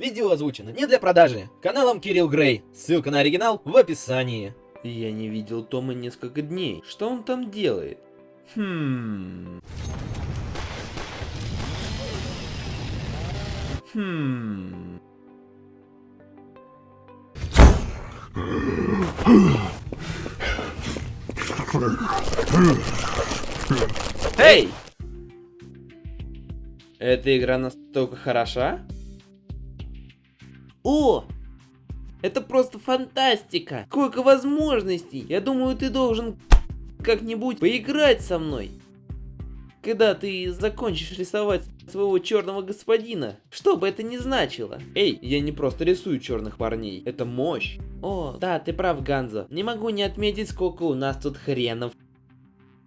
Видео озвучено не для продажи. Каналом Кирилл Грей. Ссылка на оригинал в описании. Я не видел Тома несколько дней. Что он там делает? Хм... Хм... Эй! Эта игра настолько хороша? О! Это просто фантастика! Сколько возможностей! Я думаю, ты должен как-нибудь поиграть со мной. Когда ты закончишь рисовать своего черного господина, что бы это ни значило. Эй, я не просто рисую черных парней, это мощь. О, да, ты прав, Ганзо. Не могу не отметить, сколько у нас тут хренов.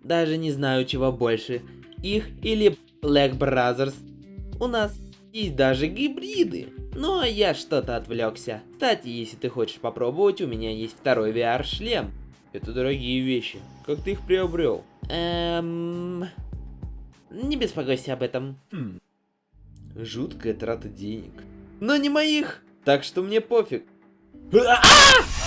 Даже не знаю, чего больше. Их или Black Brothers. У нас есть даже гибриды. Но я что-то отвлекся. Кстати, если ты хочешь попробовать, у меня есть второй VR-шлем. Это дорогие вещи. Как ты их приобрел? Эм... Не беспокойся об этом. Хм. Жуткая трата денег. Но не моих! Так что мне пофиг. А -а -а!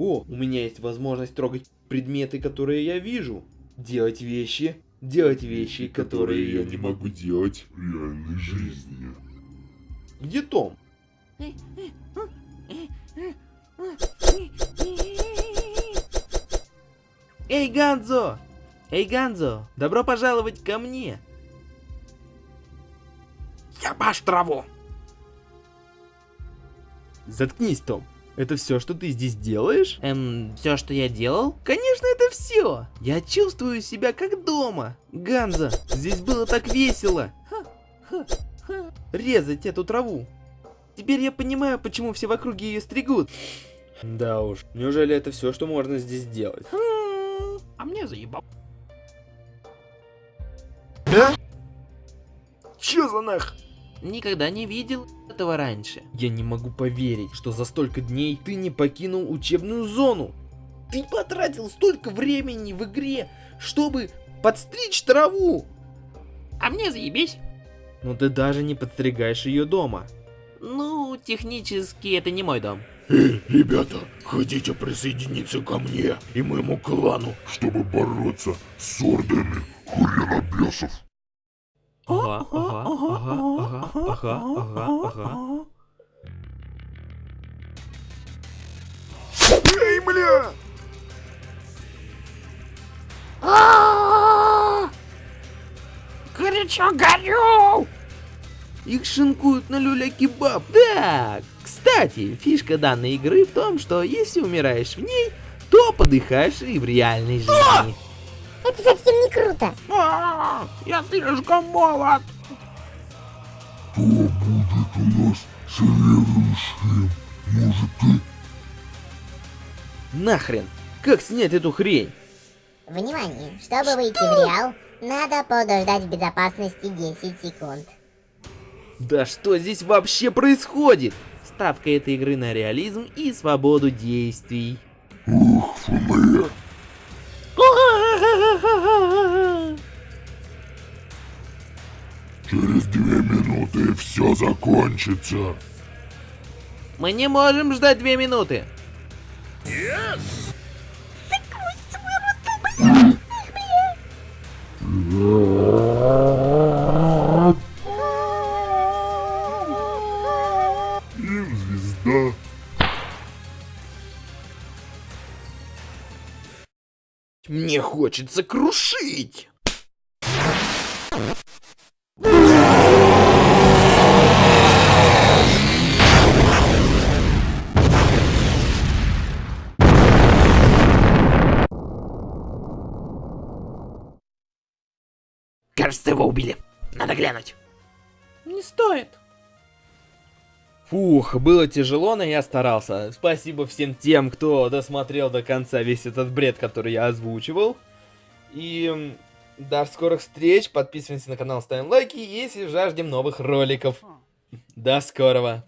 О, у меня есть возможность трогать предметы, которые я вижу. Делать вещи, делать вещи, которые, которые я не могу делать в реальной жизни. Где Том? Эй, Ганзо! Эй, Ганзо, добро пожаловать ко мне! Я баш траву! Заткнись, Том. Это все, что ты здесь делаешь? Эм, все, что я делал? Конечно, это все. Я чувствую себя как дома. Ганза, здесь было так весело. Резать эту траву. Теперь я понимаю, почему все в округе ее стригут. Да уж, неужели это все, что можно здесь сделать? А мне заебал. Да? Че за нах? Никогда не видел этого раньше. Я не могу поверить, что за столько дней ты не покинул учебную зону. Ты потратил столько времени в игре, чтобы подстричь траву. А мне заебись. Но ты даже не подстригаешь ее дома. Ну, технически это не мой дом. Эй, ребята, хотите присоединиться ко мне и моему клану, чтобы бороться с ордами хренобесов? Ага, ага, ага, ага, ага, ага, ага. Эй, бля! Горячо горю! Их шинкуют на люля-кебаб. Да, кстати, фишка данной игры в том, что если умираешь в ней, то подыхаешь и в реальной жизни. Это совсем не круто. А, я слишком молод. Кто будет у нас следующим? Может ты? Нахрен! Как снять эту хрень? Внимание! Чтобы выйти в реал, надо подождать в безопасности 10 секунд. Да что здесь вообще происходит? Ставка этой игры на реализм и свободу действий. Ух, ФМ. Две минуты все закончится. Мы не можем ждать две минуты. Yes! Им звезда. Мне хочется крушить. Кажется, его убили. Надо глянуть. Не стоит. Фух, было тяжело, но я старался. Спасибо всем тем, кто досмотрел до конца весь этот бред, который я озвучивал. И до скорых встреч. Подписываемся на канал, ставим лайки, если жаждем новых роликов. До скорого.